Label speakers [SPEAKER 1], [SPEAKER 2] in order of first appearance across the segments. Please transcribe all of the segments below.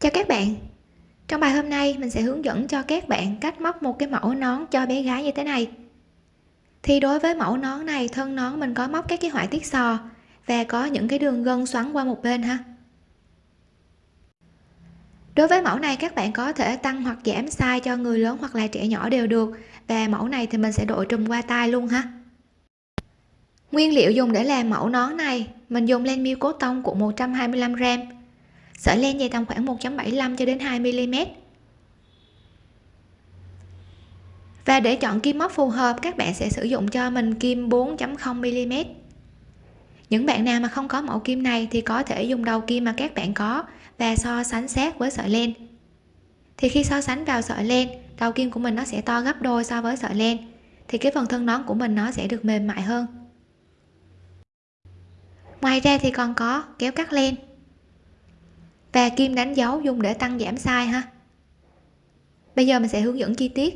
[SPEAKER 1] Chào các bạn. Trong bài hôm nay, mình sẽ hướng dẫn cho các bạn cách móc một cái mẫu nón cho bé gái như thế này. Thì đối với mẫu nón này, thân nón mình có móc các cái họa tiết sò và có những cái đường gân xoắn qua một bên ha. Đối với mẫu này, các bạn có thể tăng hoặc giảm size cho người lớn hoặc là trẻ nhỏ đều được và mẫu này thì mình sẽ đội trùm qua tay luôn ha. Nguyên liệu dùng để làm mẫu nón này, mình dùng len miêu cốt tông của 125g sợi len dài tầm khoảng 1.75 cho đến 2 mm và để chọn kim móc phù hợp, các bạn sẽ sử dụng cho mình kim 4.0 mm những bạn nào mà không có mẫu kim này thì có thể dùng đầu kim mà các bạn có và so sánh sát với sợi len. Thì khi so sánh vào sợi len, đầu kim của mình nó sẽ to gấp đôi so với sợi len, thì cái phần thân nón của mình nó sẽ được mềm mại hơn. Ngoài ra thì còn có kéo cắt len và kim đánh dấu dùng để tăng giảm size ha. Bây giờ mình sẽ hướng dẫn chi tiết.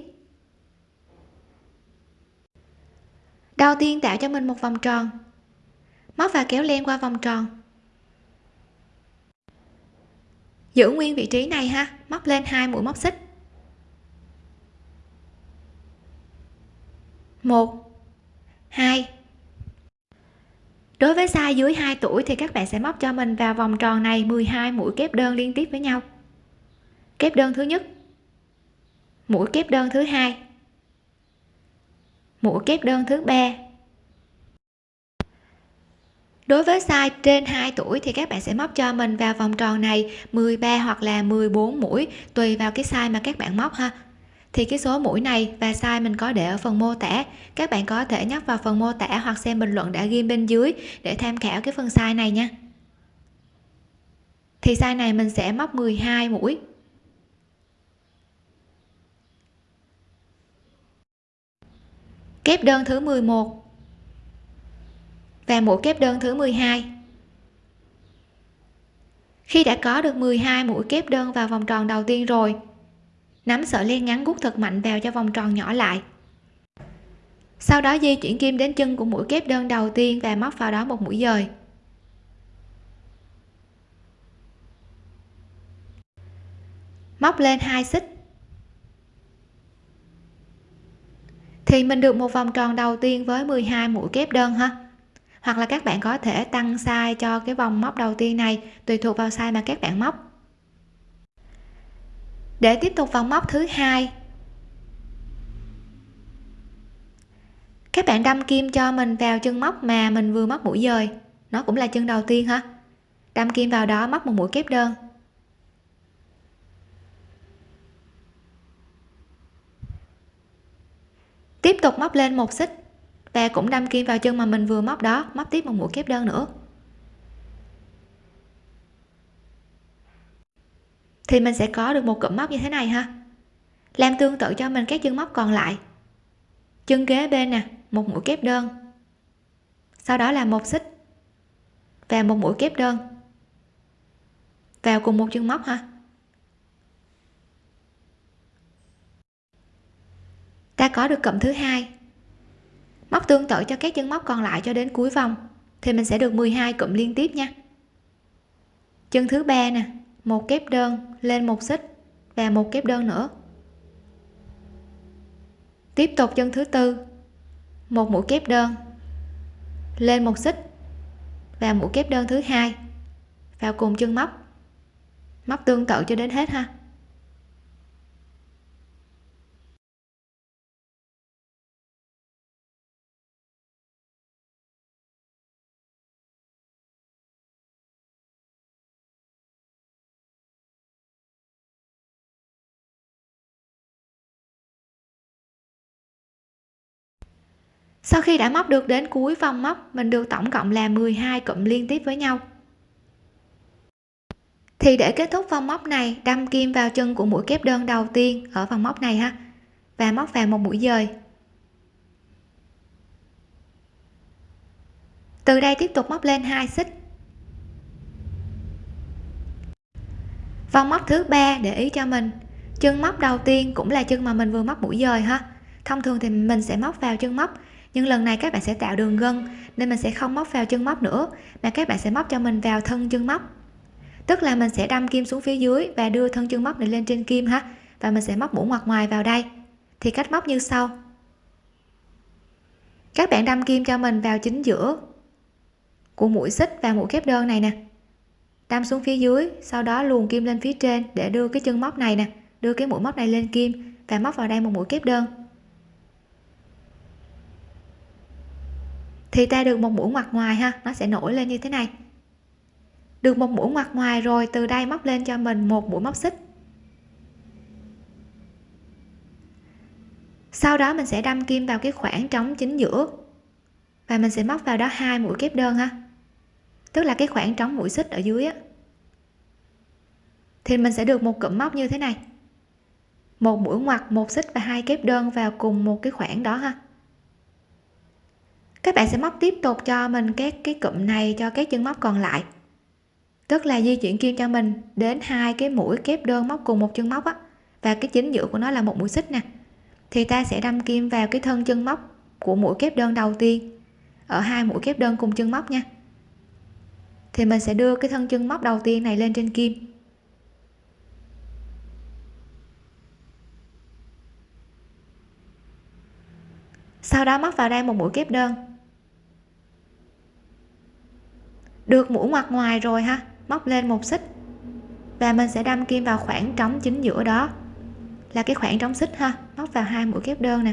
[SPEAKER 1] Đầu tiên tạo cho mình một vòng tròn. Móc và kéo len qua vòng tròn. Giữ nguyên vị trí này ha. Móc lên hai mũi móc xích. Một, hai đối với size dưới 2 tuổi thì các bạn sẽ móc cho mình vào vòng tròn này 12 mũi kép đơn liên tiếp với nhau. Kép đơn thứ nhất, mũi kép đơn thứ hai, mũi kép đơn thứ ba. Đối với size trên 2 tuổi thì các bạn sẽ móc cho mình vào vòng tròn này 13 hoặc là 14 mũi, tùy vào cái size mà các bạn móc ha thì cái số mũi này và size mình có để ở phần mô tả. Các bạn có thể nhắc vào phần mô tả hoặc xem bình luận đã ghi bên dưới để tham khảo cái phần size này nha. Thì size này mình sẽ móc 12 mũi. Kép đơn thứ 11 và mũi kép đơn thứ 12 khi đã có được 12 mũi kép đơn vào vòng tròn đầu tiên rồi nắm sợi len ngắn gút thật mạnh vào cho vòng tròn nhỏ lại. Sau đó di chuyển kim đến chân của mũi kép đơn đầu tiên và móc vào đó một mũi dời. Móc lên hai xích. Thì mình được một vòng tròn đầu tiên với 12 mũi kép đơn ha? Hoặc là các bạn có thể tăng size cho cái vòng móc đầu tiên này, tùy thuộc vào size mà các bạn móc để tiếp tục vòng móc thứ hai. Các bạn đâm kim cho mình vào chân móc mà mình vừa móc mũi dời nó cũng là chân đầu tiên ha đâm kim vào đó móc một mũi kép đơn. Tiếp tục móc lên một xích. Và cũng đâm kim vào chân mà mình vừa móc đó, móc tiếp một mũi kép đơn nữa. Thì mình sẽ có được một cụm móc như thế này ha. Làm tương tự cho mình các chân móc còn lại. Chân kế bên nè, một mũi kép đơn. Sau đó là một xích và một mũi kép đơn. Vào cùng một chân móc ha. Ta có được cụm thứ hai. Móc tương tự cho các chân móc còn lại cho đến cuối vòng thì mình sẽ được 12 cụm liên tiếp nha. Chân thứ ba nè một kép đơn lên một xích và một kép đơn nữa. Tiếp tục chân thứ tư. Một mũi kép đơn lên một xích và mũi kép đơn thứ hai vào cùng chân móc. Móc tương tự cho đến hết ha. Sau khi đã móc được đến cuối vòng móc, mình được tổng cộng là 12 cụm liên tiếp với nhau. Thì để kết thúc vòng móc này, đâm kim vào chân của mũi kép đơn đầu tiên ở vòng móc này ha, và móc vào một mũi dời. Từ đây tiếp tục móc lên hai xích. Vòng móc thứ ba để ý cho mình. Chân móc đầu tiên cũng là chân mà mình vừa móc mũi dời ha. Thông thường thì mình sẽ móc vào chân móc nhưng lần này các bạn sẽ tạo đường gân, nên mình sẽ không móc vào chân móc nữa, mà các bạn sẽ móc cho mình vào thân chân móc. Tức là mình sẽ đâm kim xuống phía dưới và đưa thân chân móc này lên trên kim ha, và mình sẽ móc mũi ngoặt ngoài vào đây. Thì cách móc như sau. Các bạn đâm kim cho mình vào chính giữa của mũi xích và mũi kép đơn này nè. Đâm xuống phía dưới, sau đó luồn kim lên phía trên để đưa cái chân móc này nè, đưa cái mũi móc này lên kim và móc vào đây một mũi kép đơn. Thì ta được một mũi ngoặt ngoài ha, nó sẽ nổi lên như thế này. Được một mũi ngoặt ngoài rồi, từ đây móc lên cho mình một mũi móc xích. Sau đó mình sẽ đâm kim vào cái khoảng trống chính giữa và mình sẽ móc vào đó hai mũi kép đơn ha. Tức là cái khoảng trống mũi xích ở dưới á. Thì mình sẽ được một cụm móc như thế này. Một mũi ngoặt một xích và hai kép đơn vào cùng một cái khoảng đó ha các bạn sẽ móc tiếp tục cho mình các cái cụm này cho các chân móc còn lại. Tức là di chuyển kim cho mình đến hai cái mũi kép đơn móc cùng một chân móc á. Và cái chính giữa của nó là một mũi xích nè. Thì ta sẽ đâm kim vào cái thân chân móc của mũi kép đơn đầu tiên, ở hai mũi kép đơn cùng chân móc nha. Thì mình sẽ đưa cái thân chân móc đầu tiên này lên trên kim. Sau đó móc vào đây một mũi kép đơn. Được mũi ngoặt ngoài rồi ha. Móc lên một xích. Và mình sẽ đâm kim vào khoảng trống chính giữa đó. Là cái khoảng trống xích ha. Móc vào hai mũi kép đơn nè.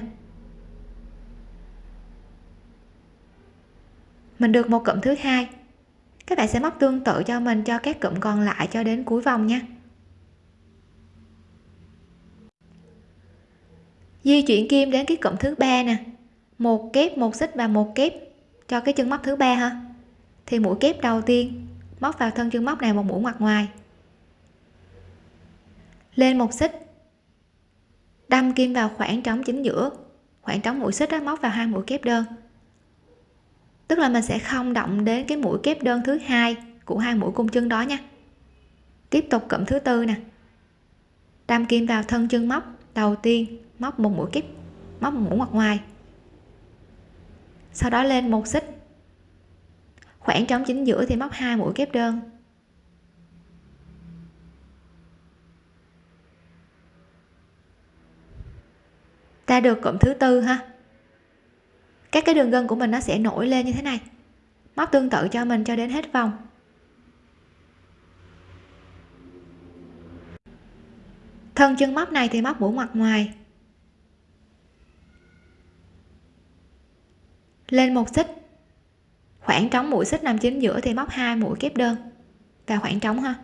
[SPEAKER 1] Mình được một cụm thứ hai. Các bạn sẽ móc tương tự cho mình, cho các cụm còn lại cho đến cuối vòng nha. Di chuyển kim đến cái cụm thứ ba nè. Một kép, một xích và một kép cho cái chân móc thứ ba ha thì mũi kép đầu tiên, móc vào thân chân móc này một mũi ngoặt ngoài. Lên một xích, đâm kim vào khoảng trống chính giữa, khoảng trống mũi xích đó móc vào hai mũi kép đơn. Tức là mình sẽ không động đến cái mũi kép đơn thứ hai của hai mũi cung chân đó nha. Tiếp tục cụm thứ tư nè. Đâm kim vào thân chân móc đầu tiên, móc một mũi kép, móc một mũi ngoặt ngoài. Sau đó lên một xích khoảng trống chính giữa thì móc hai mũi kép đơn. Ta được cụm thứ tư ha. Các cái đường gân của mình nó sẽ nổi lên như thế này. Móc tương tự cho mình cho đến hết vòng. Thân chân móc này thì móc mũi ngoặt ngoài. Lên một xích khoảng trống mũi xích nằm chính giữa thì móc hai mũi kép đơn. Và khoảng trống ha.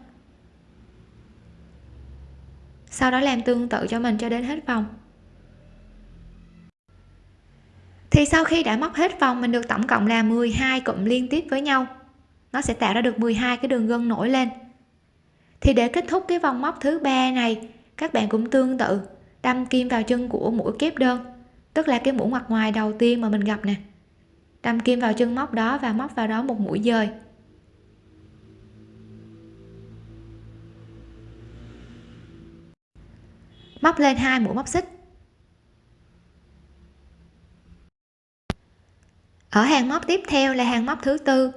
[SPEAKER 1] Sau đó làm tương tự cho mình cho đến hết vòng. Thì sau khi đã móc hết vòng, mình được tổng cộng là 12 cụm liên tiếp với nhau. Nó sẽ tạo ra được 12 cái đường gân nổi lên. Thì để kết thúc cái vòng móc thứ ba này, các bạn cũng tương tự, đâm kim vào chân của mũi kép đơn, tức là cái mũi ngoặt ngoài đầu tiên mà mình gặp nè đâm kim vào chân móc đó và móc vào đó một mũi dời. Móc lên hai mũi móc xích. Ở hàng móc tiếp theo là hàng móc thứ tư,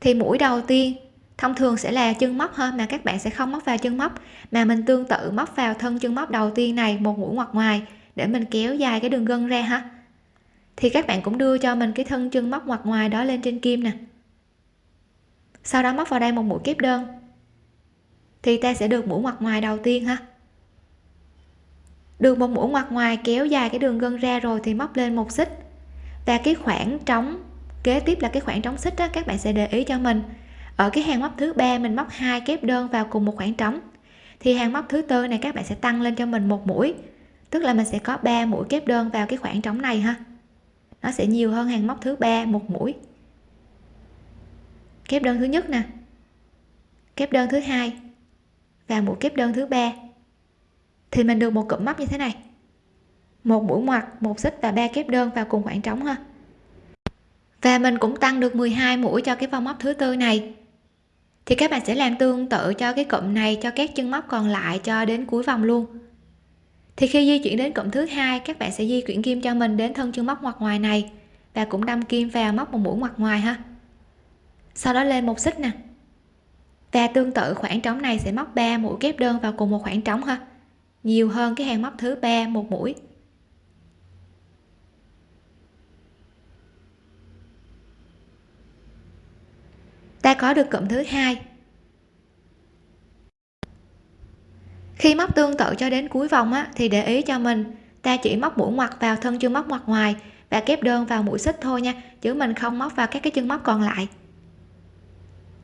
[SPEAKER 1] thì mũi đầu tiên thông thường sẽ là chân móc hơn mà các bạn sẽ không móc vào chân móc, mà mình tương tự móc vào thân chân móc đầu tiên này, một mũi ngoặt ngoài, để mình kéo dài cái đường gân ra ha thì các bạn cũng đưa cho mình cái thân chân móc ngoặt ngoài đó lên trên kim nè. Sau đó móc vào đây một mũi kép đơn. Thì ta sẽ được mũi ngoặt ngoài đầu tiên ha. Được một mũi ngoặt ngoài kéo dài cái đường gân ra rồi thì móc lên một xích. Và cái khoảng trống, kế tiếp là cái khoảng trống xích đó các bạn sẽ để ý cho mình. Ở cái hàng móc thứ ba mình móc hai kép đơn vào cùng một khoảng trống. Thì hàng móc thứ tư này các bạn sẽ tăng lên cho mình một mũi. Tức là mình sẽ có 3 mũi kép đơn vào cái khoảng trống này ha nó sẽ nhiều hơn hàng móc thứ ba, một mũi. Kép đơn thứ nhất nè. Kép đơn thứ hai và mũi kép đơn thứ ba. Thì mình được một cụm móc như thế này. Một mũi ngoặt một xích và ba kép đơn vào cùng khoảng trống ha. Và mình cũng tăng được 12 mũi cho cái vòng móc thứ tư này. Thì các bạn sẽ làm tương tự cho cái cụm này cho các chân móc còn lại cho đến cuối vòng luôn thì khi di chuyển đến cụm thứ hai, các bạn sẽ di chuyển kim cho mình đến thân chân móc ngoặt ngoài này. Và cũng đâm kim vào móc một mũi ngoặt ngoài ha. Sau đó lên một xích nè. Và tương tự khoảng trống này sẽ móc 3 mũi kép đơn vào cùng một khoảng trống ha. Nhiều hơn cái hàng móc thứ ba, một mũi. Ta có được cụm thứ hai. Khi móc tương tự cho đến cuối vòng á, thì để ý cho mình. Ta chỉ móc mũi ngoặt vào thân chân móc ngoặt ngoài và kép đơn vào mũi xích thôi nha chứ mình không móc vào các cái chân móc còn lại.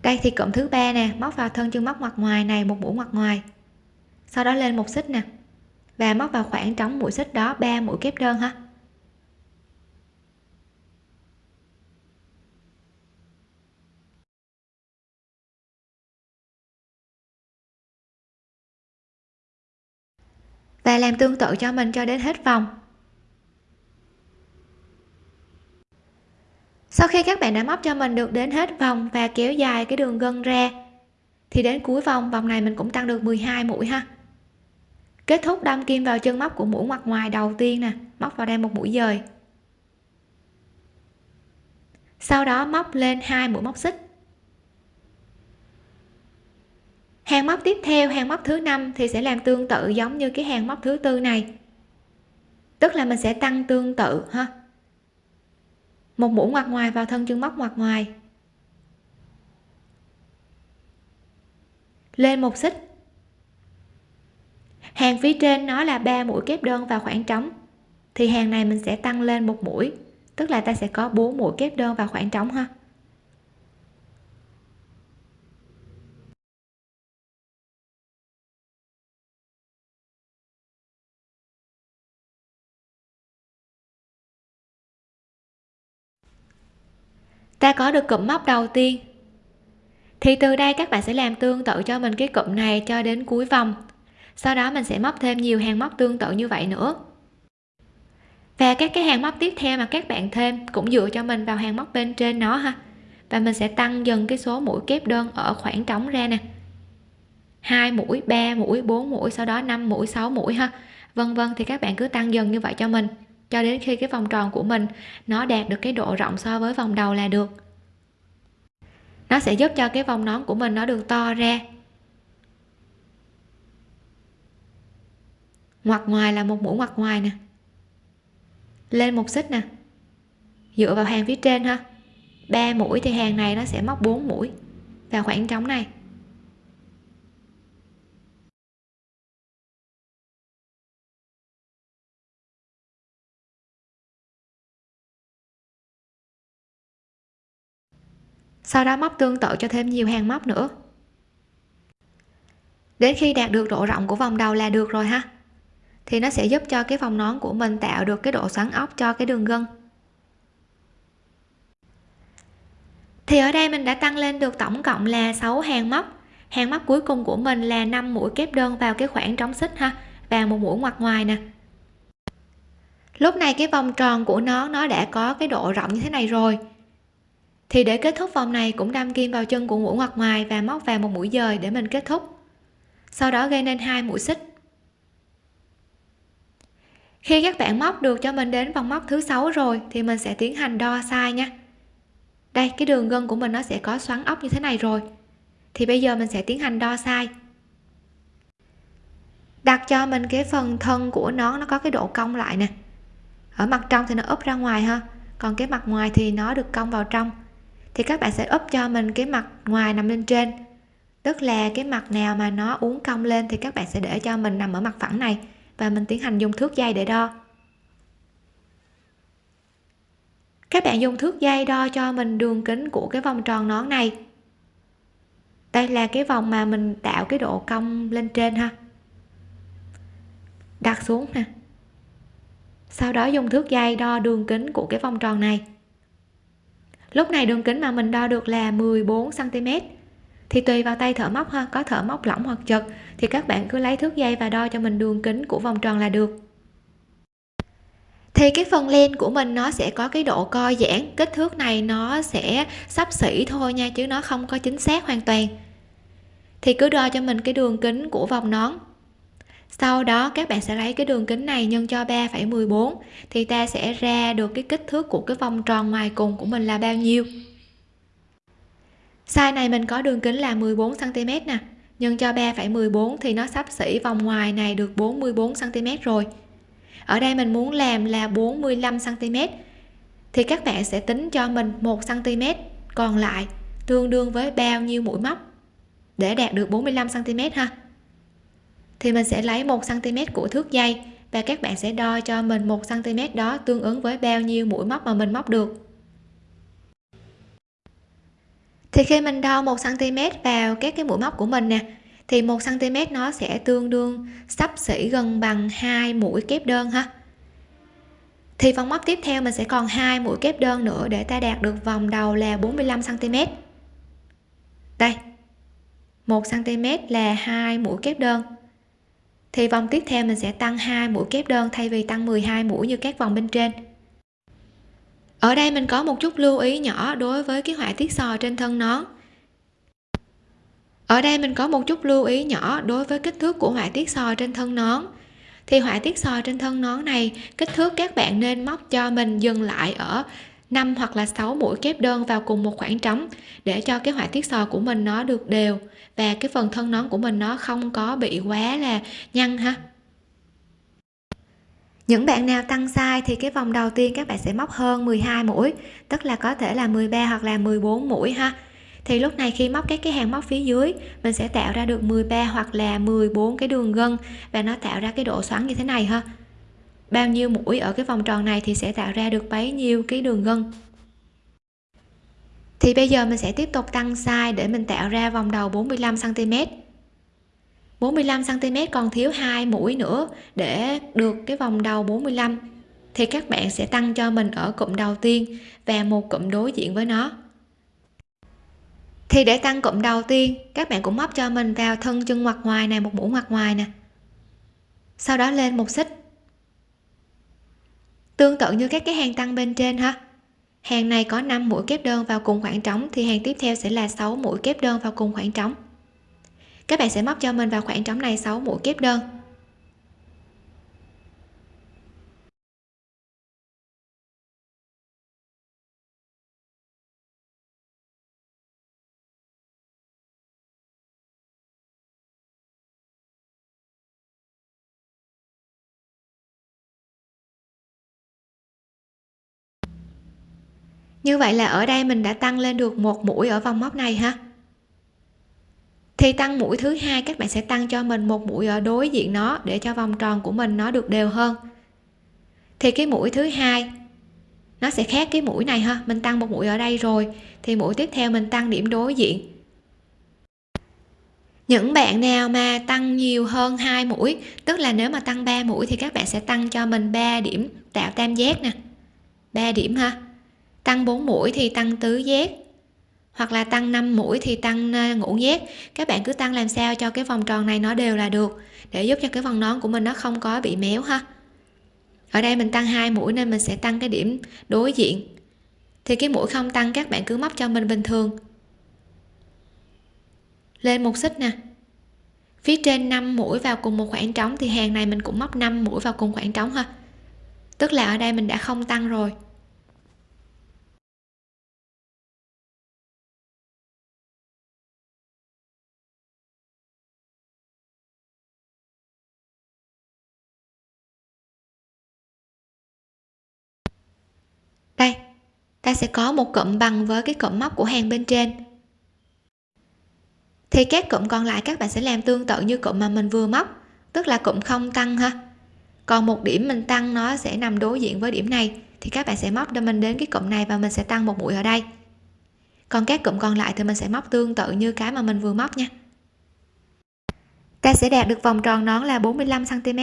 [SPEAKER 1] Đây thì cụm thứ ba nè móc vào thân chân móc ngoặt ngoài này một mũi ngoặt ngoài. Sau đó lên một xích nè và móc vào khoảng trống mũi xích đó ba mũi kép đơn ha. Và làm tương tự cho mình cho đến hết vòng. Sau khi các bạn đã móc cho mình được đến hết vòng và kéo dài cái đường gân ra, thì đến cuối vòng vòng này mình cũng tăng được 12 mũi ha. Kết thúc đâm kim vào chân móc của mũi ngoặt ngoài đầu tiên nè, móc vào đây một mũi dời. Sau đó móc lên hai mũi móc xích. Hàng móc tiếp theo, hàng móc thứ năm thì sẽ làm tương tự giống như cái hàng móc thứ tư này. Tức là mình sẽ tăng tương tự, ha. Một mũi ngoặt ngoài vào thân chân móc ngoặt ngoài. Lên một xích. Hàng phía trên nó là ba mũi kép đơn vào khoảng trống. Thì hàng này mình sẽ tăng lên một mũi. Tức là ta sẽ có bốn mũi kép đơn vào khoảng trống, ha. Ta có được cụm móc đầu tiên. Thì từ đây các bạn sẽ làm tương tự cho mình cái cụm này cho đến cuối vòng. Sau đó mình sẽ móc thêm nhiều hàng móc tương tự như vậy nữa. Và các cái hàng móc tiếp theo mà các bạn thêm cũng dựa cho mình vào hàng móc bên trên nó ha. Và mình sẽ tăng dần cái số mũi kép đơn ở khoảng trống ra nè. Hai mũi 3 mũi 4 mũi, sau đó 5 mũi 6 mũi ha. Vân vân, thì các bạn cứ tăng dần như vậy cho mình cho đến khi cái vòng tròn của mình nó đạt được cái độ rộng so với vòng đầu là được. Nó sẽ giúp cho cái vòng nón của mình nó được to ra. Ngoặt ngoài là một mũi ngoặt ngoài nè. Lên một xích nè. Dựa vào hàng phía trên ha. Ba mũi thì hàng này nó sẽ móc 4 mũi vào khoảng trống này. Sau đó móc tương tự cho thêm nhiều hàng móc nữa. Đến khi đạt được độ rộng của vòng đầu là được rồi ha. Thì nó sẽ giúp cho cái vòng nón của mình tạo được cái độ xoắn ốc cho cái đường gân. Thì ở đây mình đã tăng lên được tổng cộng là 6 hàng móc. Hàng móc cuối cùng của mình là 5 mũi kép đơn vào cái khoảng trống xích ha, và một mũi ngoặt ngoài nè. Lúc này cái vòng tròn của nó nó đã có cái độ rộng như thế này rồi thì để kết thúc vòng này cũng đâm kim vào chân của mũi ngoặt ngoài và móc vào một mũi dời để mình kết thúc. Sau đó gây nên hai mũi xích. Khi các bạn móc được cho mình đến vòng móc thứ sáu rồi thì mình sẽ tiến hành đo size nha. Đây, cái đường gân của mình nó sẽ có xoắn ốc như thế này rồi. Thì bây giờ mình sẽ tiến hành đo size. Đặt cho mình cái phần thân của nó nó có cái độ cong lại nè. Ở mặt trong thì nó úp ra ngoài ha. Còn cái mặt ngoài thì nó được cong vào trong thì các bạn sẽ úp cho mình cái mặt ngoài nằm lên trên. Tức là cái mặt nào mà nó uốn cong lên thì các bạn sẽ để cho mình nằm ở mặt phẳng này và mình tiến hành dùng thước dây để đo. Các bạn dùng thước dây đo cho mình đường kính của cái vòng tròn nón này. Đây là cái vòng mà mình tạo cái độ cong lên trên ha. Đặt xuống nè. Sau đó dùng thước dây đo đường kính của cái vòng tròn này lúc này đường kính mà mình đo được là 14 cm thì tùy vào tay thợ móc ha, có thợ móc lỏng hoặc chật, thì các bạn cứ lấy thước dây và đo cho mình đường kính của vòng tròn là được. Thì cái phần len của mình nó sẽ có cái độ co giãn, kích thước này nó sẽ sắp xỉ thôi nha, chứ nó không có chính xác hoàn toàn. Thì cứ đo cho mình cái đường kính của vòng nón sau đó các bạn sẽ lấy cái đường kính này nhân cho 3,14 thì ta sẽ ra được cái kích thước của cái vòng tròn ngoài cùng của mình là bao nhiêu? Size này mình có đường kính là 14 cm nè nhân cho 3,14 thì nó sắp xỉ vòng ngoài này được 44 cm rồi. Ở đây mình muốn làm là 45 cm thì các bạn sẽ tính cho mình 1 cm còn lại tương đương với bao nhiêu mũi móc để đạt được 45 cm ha? Thì mình sẽ lấy 1 cm của thước dây và các bạn sẽ đo cho mình 1 cm đó tương ứng với bao nhiêu mũi móc mà mình móc được. Thì khi mình đo 1 cm vào các cái mũi móc của mình nè, thì 1 cm nó sẽ tương đương sắp xỉ gần bằng hai mũi kép đơn ha. Thì vòng móc tiếp theo mình sẽ còn hai mũi kép đơn nữa để ta đạt được vòng đầu là 45 cm đây 1 cm là hai mũi kép đơn thì vòng tiếp theo mình sẽ tăng hai mũi kép đơn thay vì tăng 12 mũi như các vòng bên trên. Ở đây mình có một chút lưu ý nhỏ đối với cái họa tiết sò trên thân nón ở đây mình có một chút lưu ý nhỏ đối với kích thước của họa tiết sò trên thân nón thì họa tiết sò trên thân nón này, kích thước các bạn nên móc cho mình dừng lại ở 5 hoặc là 6 mũi kép đơn vào cùng một khoảng trống để cho cái họa tiết sò của mình nó được đều và cái phần thân nón của mình nó không có bị quá là nhăn ha. Những bạn nào tăng size thì cái vòng đầu tiên các bạn sẽ móc hơn 12 mũi, tức là có thể là 13 hoặc là 14 mũi ha. Thì lúc này khi móc các cái hàng móc phía dưới, mình sẽ tạo ra được 13 hoặc là 14 cái đường gân và nó tạo ra cái độ xoắn như thế này ha bao nhiêu mũi ở cái vòng tròn này thì sẽ tạo ra được bấy nhiêu cái đường gân. Thì bây giờ mình sẽ tiếp tục tăng size để mình tạo ra vòng đầu 45 cm 45 cm còn thiếu hai mũi nữa để được cái vòng đầu 45 thì các bạn sẽ tăng cho mình ở cụm đầu tiên và một cụm đối diện với nó. Thì để tăng cụm đầu tiên, các bạn cũng móc cho mình vào thân chân ngoặt ngoài này, một mũi ngoặt ngoài nè. Sau đó lên một xích tương tự như các cái hàng tăng bên trên ha. Hàng này có 5 mũi kép đơn vào cùng khoảng trống thì hàng tiếp theo sẽ là 6 mũi kép đơn vào cùng khoảng trống. Các bạn sẽ móc cho mình vào khoảng trống này 6 mũi kép đơn. Như vậy là ở đây mình đã tăng lên được một mũi ở vòng móc này ha. Thì tăng mũi thứ hai, các bạn sẽ tăng cho mình một mũi ở đối diện nó để cho vòng tròn của mình nó được đều hơn. Thì cái mũi thứ hai, nó sẽ khác cái mũi này ha. Mình tăng một mũi ở đây rồi, thì mũi tiếp theo mình tăng điểm đối diện. Những bạn nào mà tăng nhiều hơn hai mũi, tức là nếu mà tăng 3 mũi thì các bạn sẽ tăng cho mình 3 điểm tạo tam giác nè. 3 điểm ha tăng 4 mũi thì tăng tứ giác. Hoặc là tăng 5 mũi thì tăng ờ, ngũ giác. Các bạn cứ tăng làm sao cho cái vòng tròn này nó đều là được, để giúp cho cái vòng nón của mình nó không có bị méo ha. Ở đây mình tăng hai mũi nên mình sẽ tăng cái điểm đối diện. Thì cái mũi không tăng, các bạn cứ móc cho mình bình thường. Lên một xích nè. Phía trên 5 mũi vào cùng một khoảng trống thì hàng này mình cũng móc 5 mũi vào cùng khoảng trống ha. Tức là ở đây mình đã không tăng rồi. Ta sẽ có một cụm bằng với cái cụm móc của hàng bên trên. Thì các cụm còn lại các bạn sẽ làm tương tự như cụm mà mình vừa móc, tức là cụm không tăng ha. Còn một điểm mình tăng nó sẽ nằm đối diện với điểm này, thì các bạn sẽ móc cho mình đến cái cụm này và mình sẽ tăng một mũi ở đây. Còn các cụm còn lại thì mình sẽ móc tương tự như cái mà mình vừa móc nha. Ta sẽ đạt được vòng tròn nón là 45 cm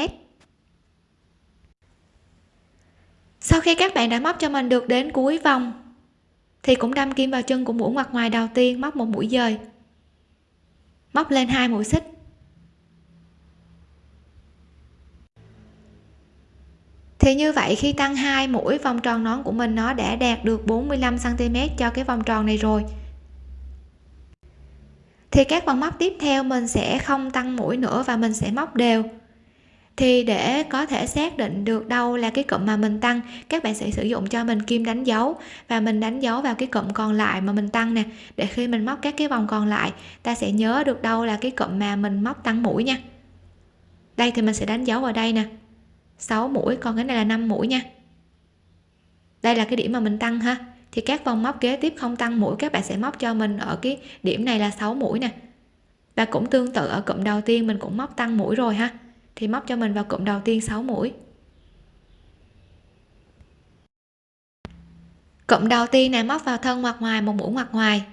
[SPEAKER 1] sau khi các bạn đã móc cho mình được đến cuối vòng, thì cũng đâm kim vào chân của mũi ngoặt ngoài đầu tiên, móc một mũi dời. Móc lên hai mũi xích. Thì như vậy, khi tăng hai mũi, vòng tròn nón của mình nó đã đạt được 45 cm cho cái vòng tròn này rồi. Thì các vòng móc tiếp theo, mình sẽ không tăng mũi nữa và mình sẽ móc đều thì để có thể xác định được đâu là cái cụm mà mình tăng, các bạn sẽ sử dụng cho mình kim đánh dấu. Và mình đánh dấu vào cái cụm còn lại mà mình tăng nè. Để khi mình móc các cái vòng còn lại, ta sẽ nhớ được đâu là cái cụm mà mình móc tăng mũi nha. Đây thì mình sẽ đánh dấu vào đây nè. 6 mũi, còn cái này là 5 mũi nha. Đây là cái điểm mà mình tăng ha. Thì các vòng móc kế tiếp không tăng mũi, các bạn sẽ móc cho mình ở cái điểm này là 6 mũi nè. Và cũng tương tự ở cụm đầu tiên mình cũng móc tăng mũi rồi ha thì móc cho mình vào cụm đầu tiên 6 mũi. Cụm đầu tiên này móc vào thân mặt ngoài, một mũi ngoặt ngoài.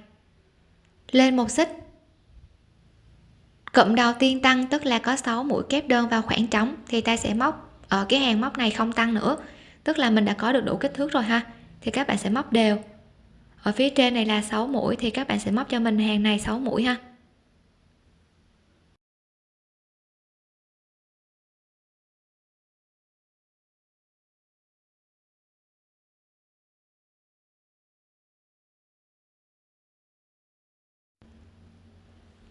[SPEAKER 1] Lên một xích. Cụm đầu tiên tăng tức là có 6 mũi kép đơn vào khoảng trống, thì ta sẽ móc ở cái hàng móc này không tăng nữa. Tức là mình đã có được đủ kích thước rồi ha. Thì các bạn sẽ móc đều. Ở phía trên này là 6 mũi, thì các bạn sẽ móc cho mình hàng này 6 mũi ha.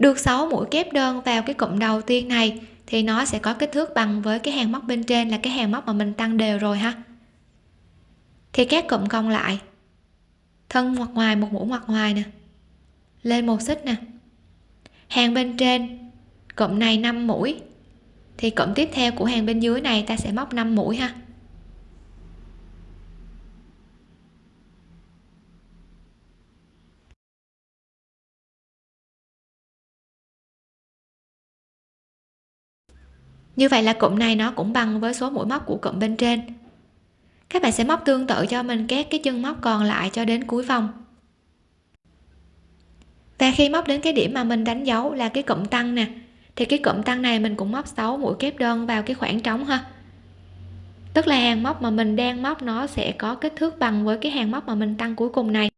[SPEAKER 1] Được 6 mũi kép đơn vào cái cụm đầu tiên này, thì nó sẽ có kích thước bằng với cái hàng móc bên trên là cái hàng móc mà mình tăng đều rồi ha. Thì các cụm còn lại, thân ngoặt ngoài, một mũi ngoặt ngoài nè. Lên một xích nè. Hàng bên trên, cụm này 5 mũi. Thì cụm tiếp theo của hàng bên dưới này ta sẽ móc 5 mũi ha. Như vậy là cụm này nó cũng bằng với số mũi móc của cụm bên trên. Các bạn sẽ móc tương tự cho mình các cái chân móc còn lại cho đến cuối vòng. Và khi móc đến cái điểm mà mình đánh dấu là cái cụm tăng nè, thì cái cụm tăng này mình cũng móc 6 mũi kép đơn vào cái khoảng trống ha. Tức là hàng móc mà mình đang móc nó sẽ có kích thước bằng với cái hàng móc mà mình tăng cuối cùng này.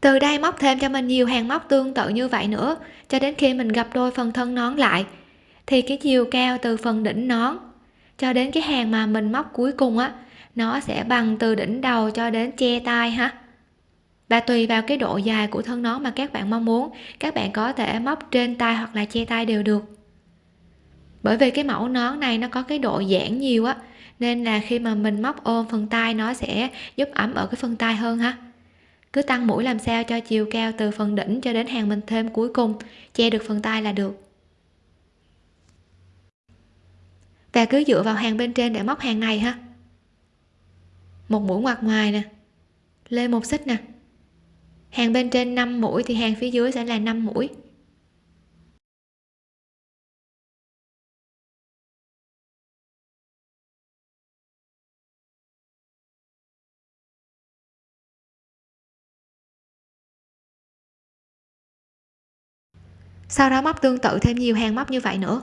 [SPEAKER 1] Từ đây móc thêm cho mình nhiều hàng móc tương tự như vậy nữa, cho đến khi mình gặp đôi phần thân nón lại thì cái chiều cao từ phần đỉnh nón cho đến cái hàng mà mình móc cuối cùng á, nó sẽ bằng từ đỉnh đầu cho đến che tay ha. Và tùy vào cái độ dài của thân nón mà các bạn mong muốn, các bạn có thể móc trên tay hoặc là che tay đều được. Bởi vì cái mẫu nón này nó có cái độ giãn nhiều á, nên là khi mà mình móc ôm phần tay nó sẽ giúp ấm ở cái phần tay hơn ha. Cứ tăng mũi làm sao cho chiều cao từ phần đỉnh cho đến hàng mình thêm cuối cùng, che được phần tay là được. Và cứ dựa vào hàng bên trên để móc hàng này ha một mũi ngoặt ngoài nè. Lên một xích nè. Hàng bên trên 5 mũi thì hàng phía dưới sẽ là 5 mũi. Sau đó móc tương tự thêm nhiều hàng móc như vậy nữa.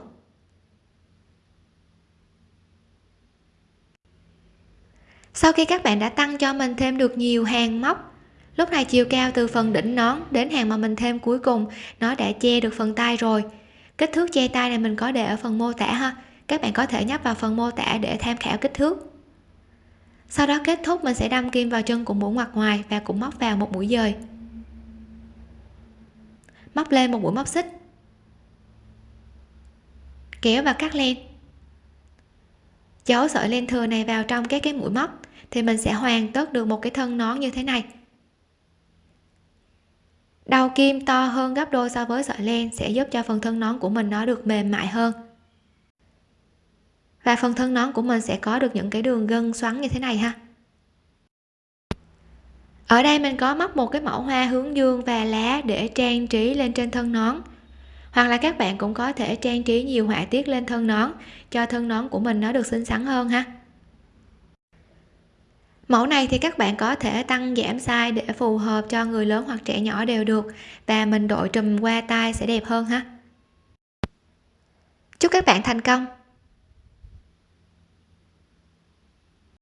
[SPEAKER 1] Sau khi các bạn đã tăng cho mình thêm được nhiều hàng móc, lúc này chiều cao từ phần đỉnh nón đến hàng mà mình thêm cuối cùng, nó đã che được phần tay rồi. Kích thước che tay này mình có để ở phần mô tả ha. Các bạn có thể nhấp vào phần mô tả để tham khảo kích thước. Sau đó kết thúc, mình sẽ đâm kim vào chân của mũi ngoặt ngoài và cũng móc vào một mũi dời. Móc lên một mũi móc xích. Kéo và cắt len. Chấu sợi len thừa này vào trong các cái mũi móc thì mình sẽ hoàn tất được một cái thân nón như thế này. Đầu kim to hơn gấp đôi so với sợi len sẽ giúp cho phần thân nón của mình nó được mềm mại hơn. Và phần thân nón của mình sẽ có được những cái đường gân xoắn như thế này ha. Ở đây mình có móc một cái mẫu hoa hướng dương và lá để trang trí lên trên thân nón. Hoặc là các bạn cũng có thể trang trí nhiều họa tiết lên thân nón, cho thân nón của mình nó được xinh xắn hơn ha mẫu này thì các bạn có thể tăng giảm size để phù hợp cho người lớn hoặc trẻ nhỏ đều được. Và mình đội trùm qua tay sẽ đẹp hơn ha. Chúc các bạn thành công!